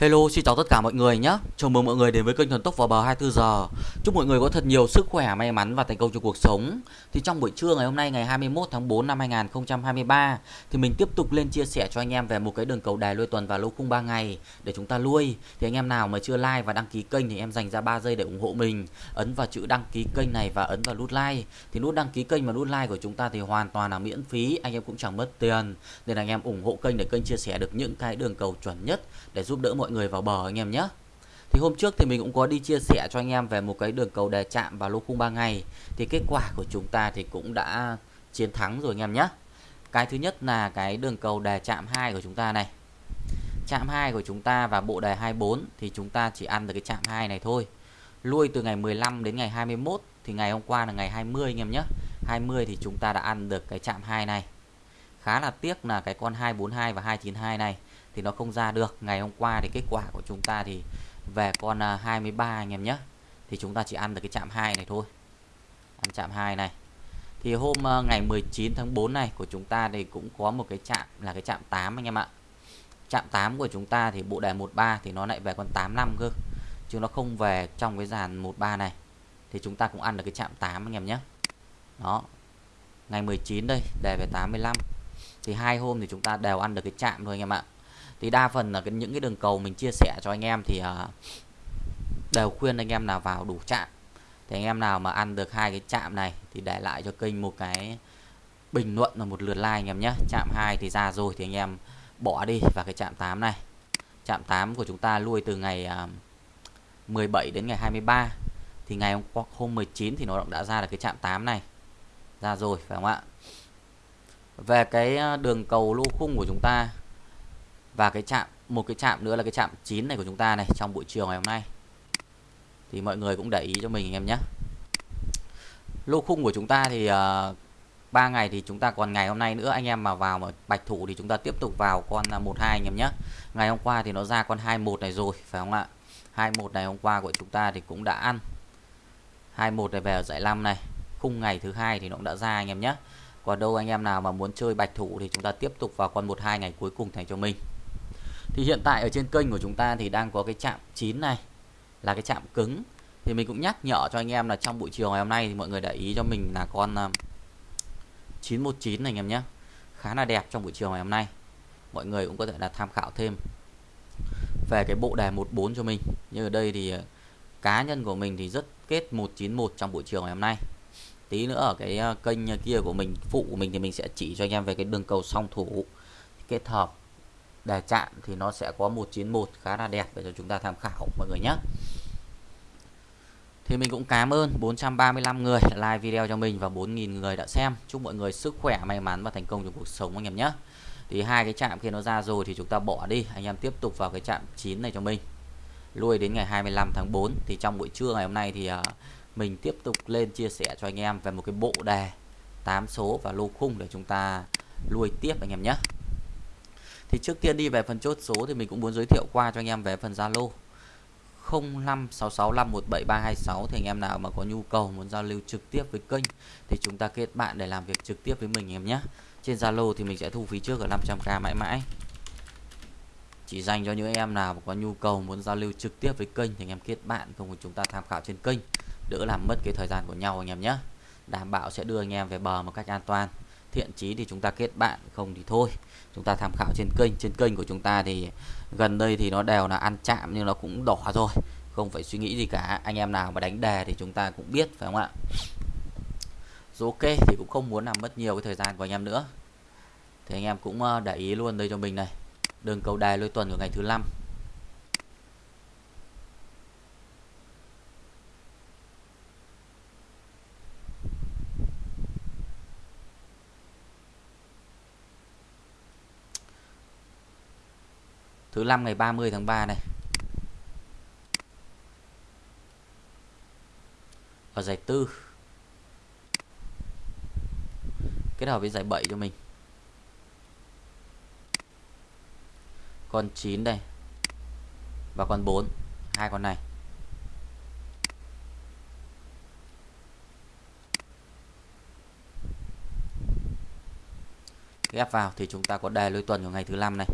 Hello, xin chào tất cả mọi người nhé. Chào mừng mọi người đến với kênh Thần Tốc vào bờ 24 giờ. Chúc mọi người có thật nhiều sức khỏe, may mắn và thành công trong cuộc sống. Thì trong buổi trưa ngày hôm nay ngày 21 tháng 4 năm 2023 thì mình tiếp tục lên chia sẻ cho anh em về một cái đường cầu đài lui tuần và lô khung 3 ngày để chúng ta lui. Thì anh em nào mà chưa like và đăng ký kênh thì em dành ra 3 giây để ủng hộ mình. Ấn vào chữ đăng ký kênh này và ấn vào nút like. Thì nút đăng ký kênh và nút like của chúng ta thì hoàn toàn là miễn phí, anh em cũng chẳng mất tiền. Nên anh em ủng hộ kênh để kênh chia sẻ được những cái đường cầu chuẩn nhất để giúp đỡ mọi mọi người vào bờ anh em nhé. Thì hôm trước thì mình cũng có đi chia sẻ cho anh em về một cái đường cầu đề chạm vào lô khung 3 ngày thì kết quả của chúng ta thì cũng đã chiến thắng rồi anh em nhé. Cái thứ nhất là cái đường cầu đề chạm 2 của chúng ta này. Chạm 2 của chúng ta và bộ đề 24 thì chúng ta chỉ ăn được cái chạm 2 này thôi. Lui từ ngày 15 đến ngày 21 thì ngày hôm qua là ngày 20 anh em nhé. 20 thì chúng ta đã ăn được cái chạm 2 này. Khá là tiếc là cái con 242 và 292 này thì nó không ra được. Ngày hôm qua thì kết quả của chúng ta thì về con à, 23 anh em nhé. Thì chúng ta chỉ ăn được cái chạm 2 này thôi. Ăn chạm 2 này. Thì hôm à, ngày 19 tháng 4 này của chúng ta thì cũng có một cái chạm là cái chạm 8 anh em ạ. Chạm 8 của chúng ta thì bộ đề 13 thì nó lại về con 85 cơ, chứ nó không về trong cái dàn 13 này. Thì chúng ta cũng ăn được cái chạm 8 anh em nhé. Đó. Ngày 19 đây, đề về 85 thì hai hôm thì chúng ta đều ăn được cái chạm thôi anh em ạ thì đa phần là cái, những cái đường cầu mình chia sẻ cho anh em thì uh, đều khuyên anh em nào vào đủ chạm thì anh em nào mà ăn được hai cái chạm này thì để lại cho kênh một cái bình luận và một lượt like anh em nhé. Chạm 2 thì ra rồi thì anh em bỏ đi và cái chạm 8 này. Chạm 8 của chúng ta lui từ ngày à, uh, 17 đến ngày 23 thì ngày hôm, hôm 19 thì nó đã ra là cái chạm 8 này. Ra rồi phải không ạ? Về cái à, đường cầu lô khung của chúng ta và cái chạm một cái chạm nữa là cái chạm 9 này của chúng ta này trong buổi chiều ngày hôm nay. Thì mọi người cũng để ý cho mình anh em nhé. Lô khung của chúng ta thì ờ, uh, 3 ngày thì chúng ta còn ngày hôm nay nữa. Anh em mà vào mà bạch thủ thì chúng ta tiếp tục vào con à, 12 anh em nhé. Ngày hôm qua thì nó ra con 21 này rồi phải không ạ? 21 này hôm qua của chúng ta thì cũng đã ăn. 21 này về ở giải 5 này. Khung ngày thứ hai thì nó cũng đã ra anh em nhé. Còn đâu anh em nào mà muốn chơi bạch thủ thì chúng ta tiếp tục vào con 12 ngày cuối cùng thành cho mình thì hiện tại ở trên kênh của chúng ta thì đang có cái chạm 9 này, là cái chạm cứng. Thì mình cũng nhắc nhở cho anh em là trong buổi chiều ngày hôm nay thì mọi người để ý cho mình là con à, 919 này anh em nhé. Khá là đẹp trong buổi chiều ngày hôm nay. Mọi người cũng có thể là tham khảo thêm. Về cái bộ đề 14 cho mình. Như ở đây thì à, cá nhân của mình thì rất kết 191 trong buổi chiều ngày hôm nay. Tí nữa ở cái à, kênh kia của mình, phụ của mình thì mình sẽ chỉ cho anh em về cái đường cầu song thủ kết hợp đề chạm thì nó sẽ có 191 khá là đẹp để cho chúng ta tham khảo, mọi người nhé. Thì mình cũng cảm ơn 435 người like video cho mình và 4.000 người đã xem. Chúc mọi người sức khỏe, may mắn và thành công trong cuộc sống, anh em nhé. Thì hai cái chạm kia nó ra rồi thì chúng ta bỏ đi. Anh em tiếp tục vào cái chạm 9 này cho mình. Lui đến ngày 25 tháng 4 thì trong buổi trưa ngày hôm nay thì à, mình tiếp tục lên chia sẻ cho anh em về một cái bộ đề 8 số và lô khung để chúng ta lui tiếp, anh em nhé thì trước tiên đi về phần chốt số thì mình cũng muốn giới thiệu qua cho anh em về phần Zalo 0566517326 thì anh em nào mà có nhu cầu muốn giao lưu trực tiếp với kênh thì chúng ta kết bạn để làm việc trực tiếp với mình em nhé. Trên Zalo thì mình sẽ thu phí trước ở 500k mãi mãi. Chỉ dành cho những em nào mà có nhu cầu muốn giao lưu trực tiếp với kênh thì anh em kết bạn cùng chúng ta tham khảo trên kênh, đỡ làm mất cái thời gian của nhau anh em nhé. Đảm bảo sẽ đưa anh em về bờ một cách an toàn thiện chí thì chúng ta kết bạn, không thì thôi. Chúng ta tham khảo trên kênh trên kênh của chúng ta thì gần đây thì nó đều là ăn chạm nhưng nó cũng đỏ rồi. Không phải suy nghĩ gì cả, anh em nào mà đánh đề thì chúng ta cũng biết, phải không ạ? Rồi ok thì cũng không muốn làm mất nhiều cái thời gian của anh em nữa. Thì anh em cũng ờ, để ý luôn đây cho mình này. Đường cầu đài lôi tuần của ngày thứ năm. 5 ngày 30 tháng 3 này. Ở giải tư. Kết hợp với giải 7 cho mình. Con 9 đây. Và con 4 hai con này. Ghép vào thì chúng ta có đề lôi tuần của ngày thứ năm này.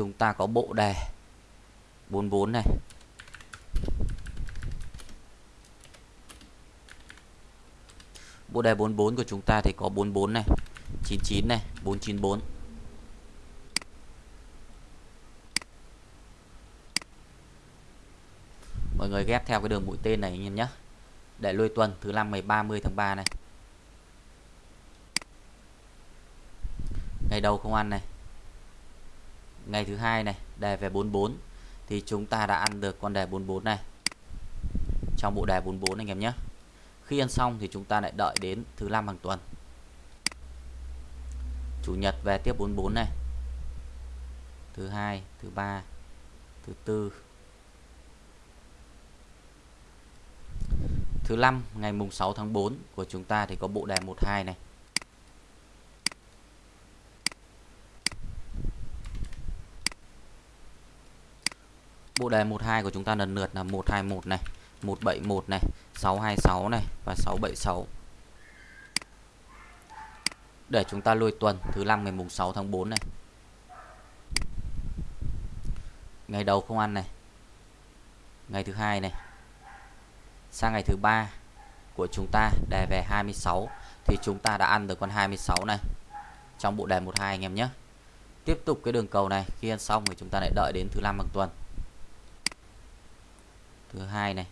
Chúng ta có bộ đề 44 này. Bộ đề 44 của chúng ta thì có 44 này 99 này 494 mọi người ghép theo cái đường mũi tên này anh em nhé để lôi tuần, thứ năm ngày 30 tháng 3 này. Ngày đầu không ăn này ngày thứ hai này, đề về 44 thì chúng ta đã ăn được con đề 44 này. Trong bộ đề 44 anh em nhé. Khi ăn xong thì chúng ta lại đợi đến thứ năm hàng tuần. Chủ nhật về tiếp 44 này. Thứ hai, thứ ba, thứ tư. Thứ năm, ngày mùng 6 tháng 4 của chúng ta thì có bộ đề 12 này. Bộ đề 12 của chúng ta lần lượt là 121 này 171 này 626 này và 676 để chúng ta lôi tuần, thứ năm ngày mùng 6 tháng 4 này. Ngày đầu không ăn này. Ngày thứ hai này. Sang ngày thứ ba của chúng ta, đề về 26 thì chúng ta đã ăn được con 26 này. Trong bộ đề 12 anh em nhé. Tiếp tục cái đường cầu này, khi ăn xong thì chúng ta lại đợi đến thứ năm hàng tuần thứ hai này.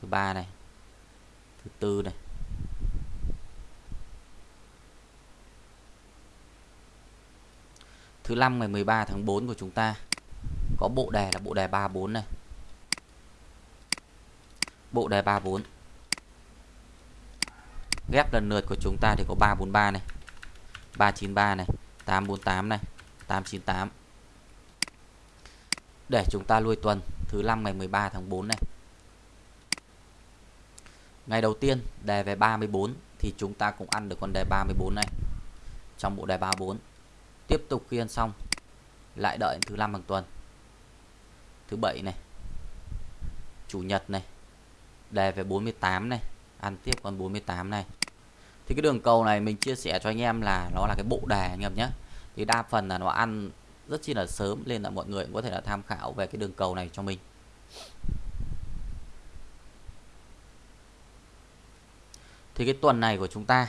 Thứ ba này. Thứ tư này. Thứ năm ngày 13 tháng 4 của chúng ta, có bộ đề là bộ đề 34 này. Bộ đề 34 ghép lần lượt của chúng ta thì có 343 này 393 này 848 này 898 để chúng ta lui tuần thứ năm ngày 13 tháng 4 này. Ngày đầu tiên, đề về 34 thì chúng ta cũng ăn được con đề 34 này trong bộ đề 34 tiếp tục khi ăn xong, lại đợi thứ năm hàng tuần. Thứ bảy này, chủ nhật này, đề về 48 này, ăn tiếp con 48 này. Thì cái đường cầu này mình chia sẻ cho anh em là nó là cái bộ đề anh em nhé. Thì đa phần là nó ăn rất chi là sớm nên là mọi người cũng có thể là tham khảo về cái đường cầu này cho mình. Thì cái tuần này của chúng ta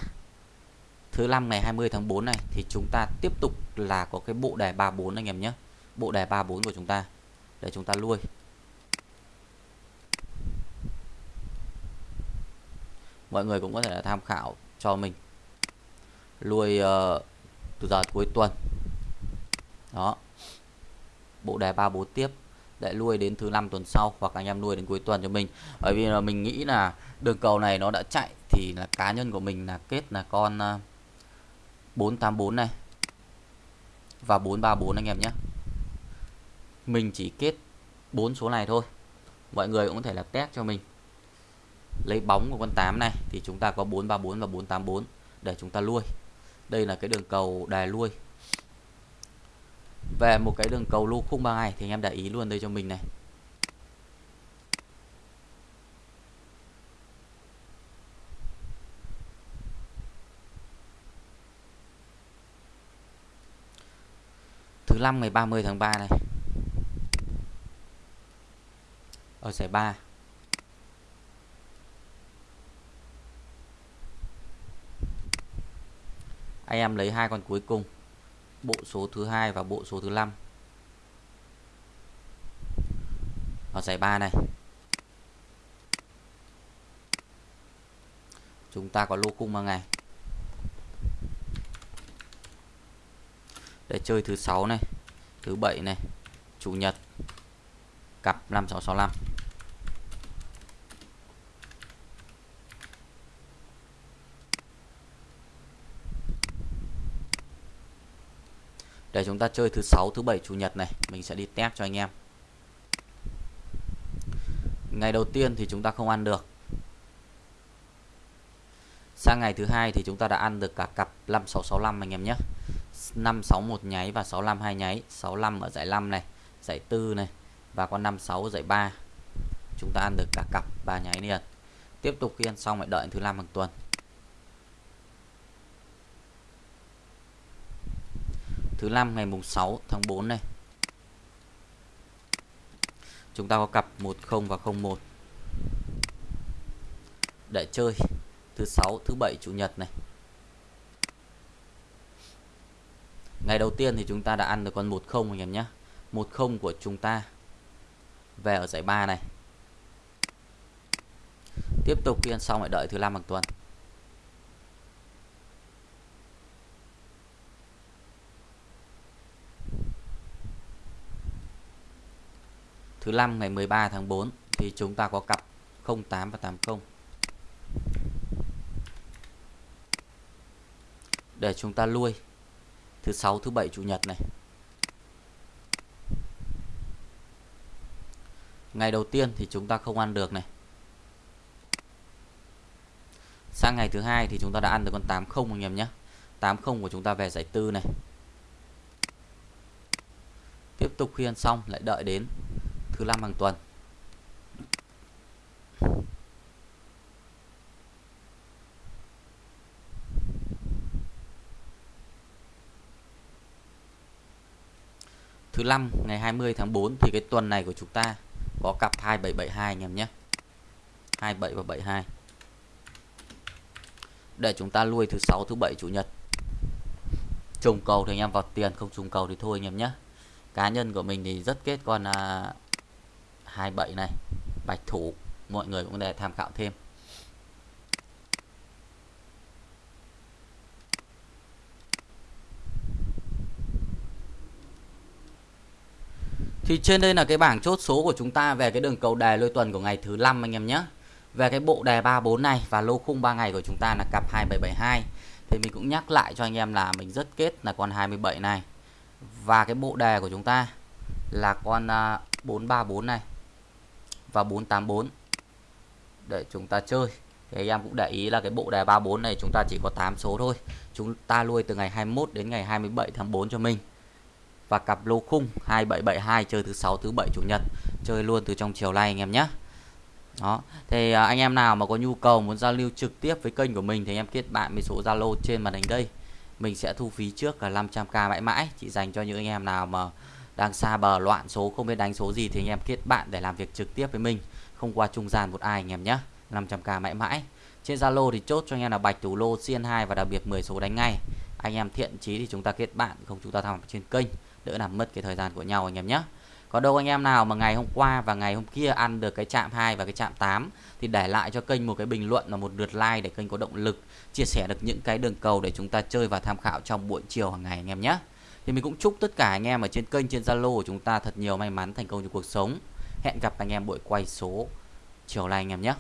thứ năm ngày 20 tháng 4 này thì chúng ta tiếp tục là có cái bộ đề 34 anh em nhé. Bộ đề 34 của chúng ta để chúng ta lui. Mọi người cũng có thể là tham khảo cho mình. Lui uh, từ giờ cuối tuần đó. Bộ đề 34 tiếp. Để nuôi đến thứ năm tuần sau, hoặc anh em nuôi đến cuối tuần cho mình. Bởi vì là mình nghĩ là đường cầu này nó đã chạy, thì là cá nhân của mình là kết là con à, 484 này. Và 434 anh em nhé. Mình chỉ kết bốn số này thôi. Mọi người cũng có thể là test cho mình. Lấy bóng của con 8 này, thì chúng ta có 434 và 484 để chúng ta nuôi đây là cái đường cầu đài nuôi về một cái đường cầu lô khung 3 ngày thì anh em để ý luôn đây cho mình này. Thứ năm ngày 30 tháng 3 này. Ở giải 3 anh em lấy hai con cuối cùng bộ số thứ hai và bộ số thứ năm. Ở giải 3 này. Chúng ta có lô cung bằng ngày. Để chơi thứ sáu này, thứ bảy này, chủ nhật, cặp 5665 để chúng ta chơi thứ sáu, thứ bảy, chủ nhật này. Mình sẽ đi test cho anh em. Ngày đầu tiên thì chúng ta không ăn được. Sang ngày thứ hai thì chúng ta đã ăn được cả cặp 5665 anh em nhé. 561 nháy và 65 hai nháy. 65 ở giải 5 này, giải 4 này và con 56 giải 3 chúng ta ăn được cả cặp 3 nháy liền. Tiếp tục khi ăn xong lại đợi thứ năm hàng tuần. thứ năm ngày mùng 6 tháng 4 này. Chúng ta có cặp 10 và 01 để chơi thứ sáu, thứ bảy, chủ nhật này. Ngày đầu tiên thì chúng ta đã ăn được con 10 anh em nhé. 10 của chúng ta về ở giải 3 này. Tiếp tục khi ăn xong lại đợi thứ năm hàng tuần. Thứ năm ngày 13 tháng 4 thì chúng ta có cặp 08 và 80 để chúng ta lui, thứ sáu, thứ bảy, chủ nhật này. Ngày đầu tiên thì chúng ta không ăn được này. Sang ngày thứ hai thì chúng ta đã ăn được con 80 anh em nhé. 80 của chúng ta về giải tư này. Tiếp tục khi ăn xong, lại đợi đến thứ năm hàng tuần. Thứ năm ngày 20 tháng 4 thì cái tuần này của chúng ta có cặp 2772 anh em nhé. 27 và 72 để chúng ta lui thứ sáu thứ bảy chủ nhật. Trùng cầu thì anh em vào tiền không trùng cầu thì thôi anh em nhé. Cá nhân của mình thì rất kết con à, 27 này bạch thủ, mọi người cũng để tham khảo thêm Thì trên đây là cái bảng chốt số của chúng ta về cái đường cầu đề lôi tuần của ngày thứ năm anh em nhé. Về cái bộ đề 34 này và lô khung 3 ngày của chúng ta là cặp 2772. Thì mình cũng nhắc lại cho anh em là mình rất kết là con 27 này. Và cái bộ đề của chúng ta là con à, 434 này và 484 để chúng ta chơi. Thì anh em cũng để ý là cái bộ đề 34 này chúng ta chỉ có 8 số thôi. Chúng ta nuôi từ ngày 21 đến ngày 27 tháng 4 cho mình. Và cặp lô khung 2772 chơi thứ sáu, thứ bảy, chủ nhật. Chơi luôn từ trong chiều nay anh em nhé. Đó. Thì à, anh em nào mà có nhu cầu muốn giao lưu trực tiếp với kênh của mình thì anh em kết bạn với số Zalo trên màn hình đây. Mình sẽ thu phí trước là 500k mãi mãi. Chỉ dành cho những anh em nào mà đang xa bờ loạn số, không biết đánh số gì thì anh em kết bạn để làm việc trực tiếp với mình. Không qua trung gian một ai anh em nhé. 500k mãi mãi. Trên Zalo thì chốt cho anh em là bạch thủ lô CN2 và đặc biệt 10 số đánh ngay. Anh em thiện chí thì chúng ta kết bạn, không chúng ta tham trên kênh. Đỡ làm mất cái thời gian của nhau anh em nhé. Có đâu anh em nào mà ngày hôm qua và ngày hôm kia ăn được cái chạm 2 và cái chạm 8 thì để lại cho kênh một cái bình luận và một lượt like để kênh có động lực, chia sẻ được những cái đường cầu để chúng ta chơi và tham khảo trong buổi chiều hàng ngày anh em nhé. Thì mình cũng chúc tất cả anh em ở trên kênh, trên Zalo của chúng ta thật nhiều may mắn, thành công trong cuộc sống. Hẹn gặp anh em buổi quay số chiều nay anh em nhé.